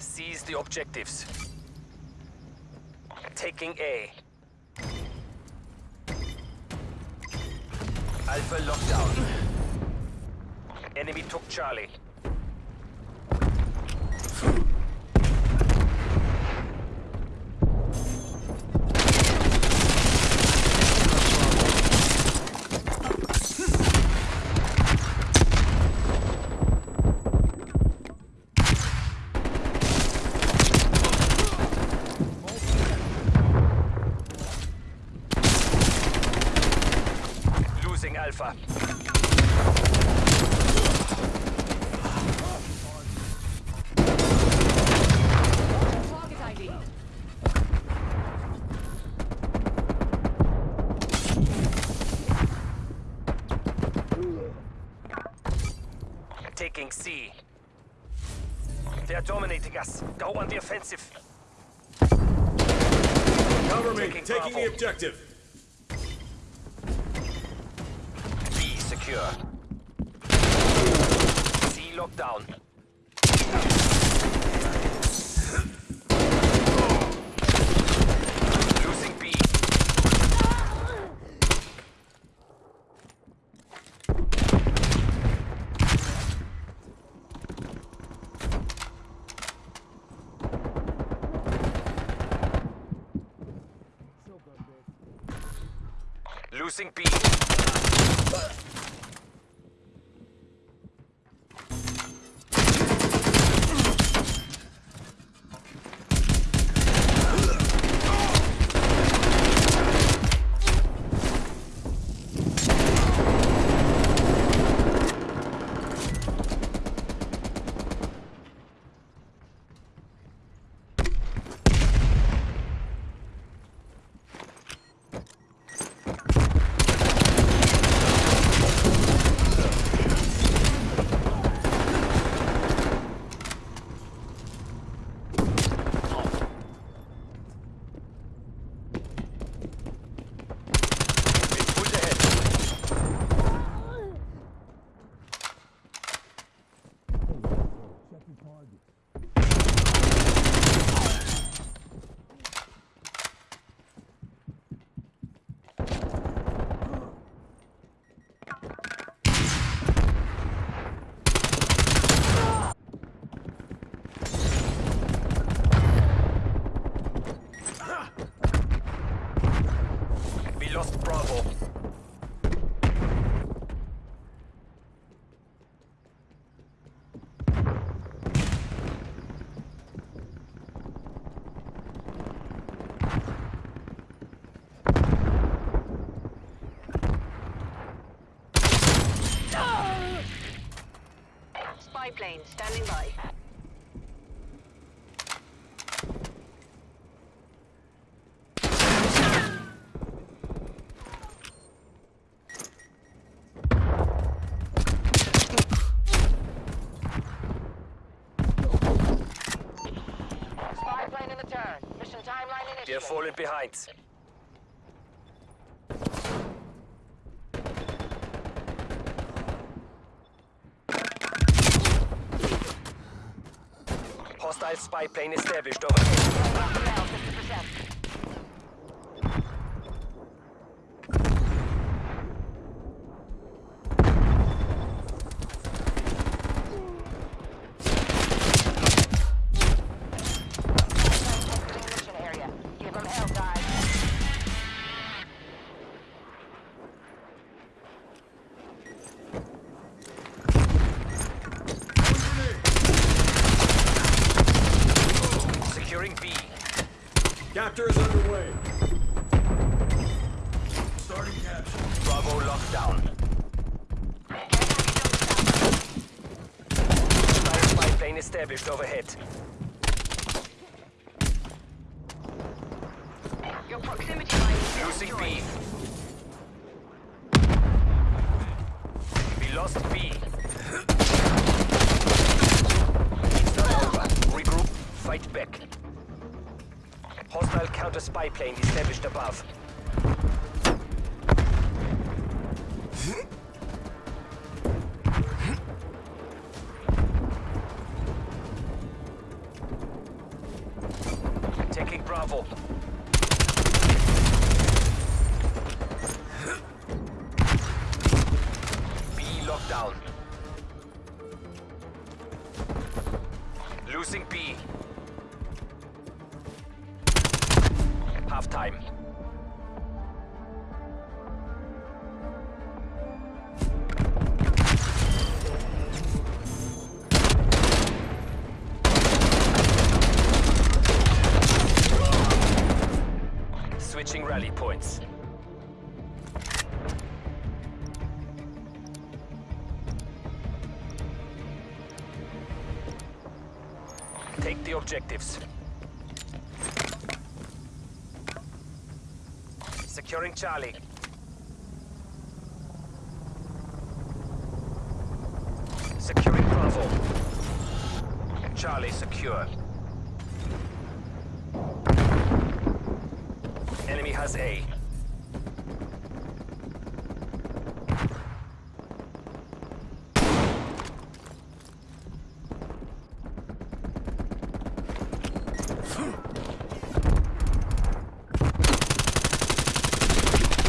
Seize the objectives. Taking A. Alpha lockdown. Enemy took Charlie. Losing Alpha. Target ID. Taking C. They us. Go on the offensive. Cover me. Taking Taking the objective. B secure. C lockdown. Losing B. Losing B. Been put ahead. We lost Bravo. Spy plane standing by. Spy plane in the turn. Mission timeline They're falling behind. Hostile spy plane established overhead. Capture is underway. Starting capture. Bravo lockdown. Hostile spy plane established overhead. Your proximity mine is Losing. B. We lost B. plane established above. Half time. Switching rally points. Take the objectives. Securing Charlie. Securing Bravo. Charlie secure. Enemy has A.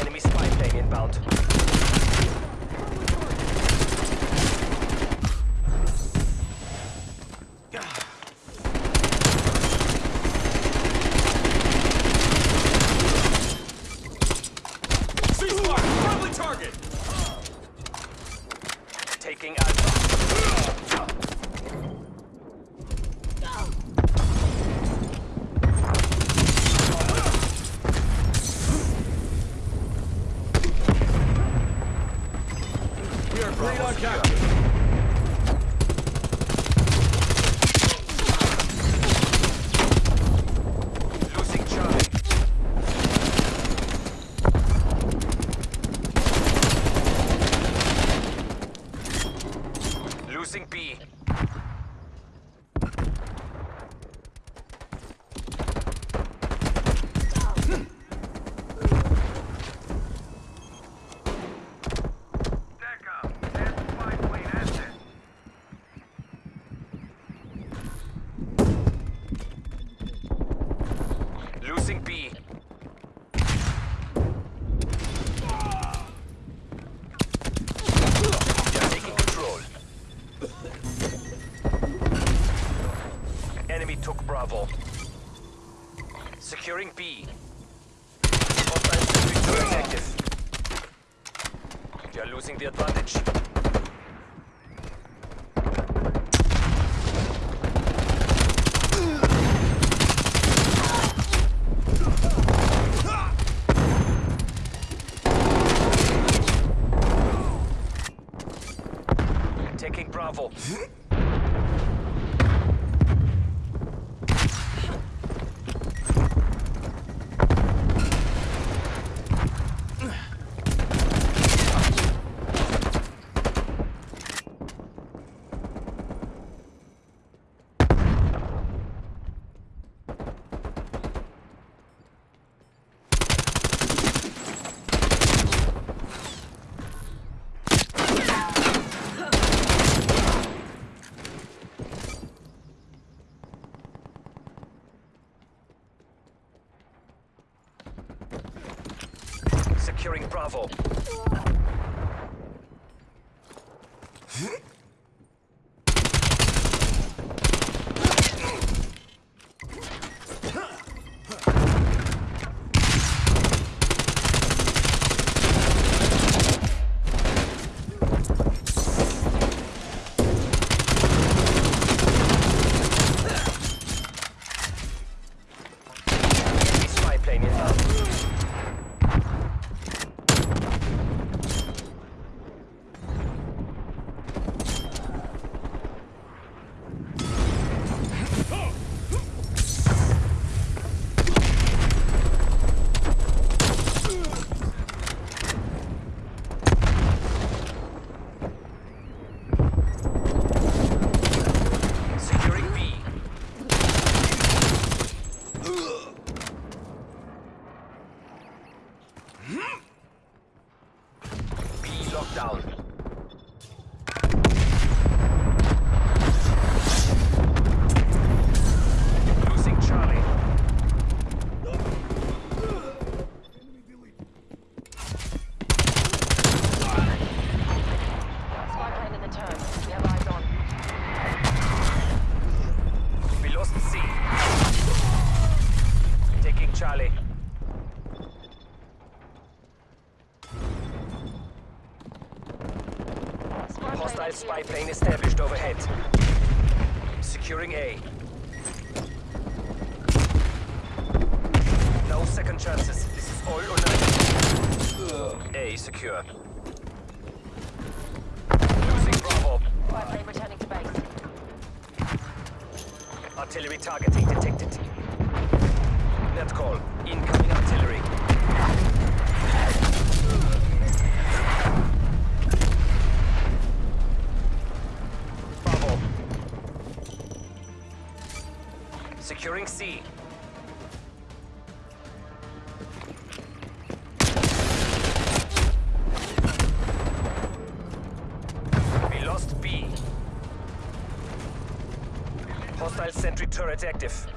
Enemy spy plane inbound. Ceasefire! Friendly target! Taking Alpha. We are great on secure. capture. Losing Charlie. Losing B. Losing B. They're taking control. Enemy took Bravo. Securing B. Hostile sentry turret active. They are losing the advantage. Taking Bravo. Securing Bravo. Enemy spy plane inbound. Hostile spy plane established overhead. Securing A. No second chances. This is all or nothing. A secure. Losing Bravo. Spy plane returning to base. Artillery targeting detected. Net call. Incoming Securing C. We lost B. Hostile sentry turret active.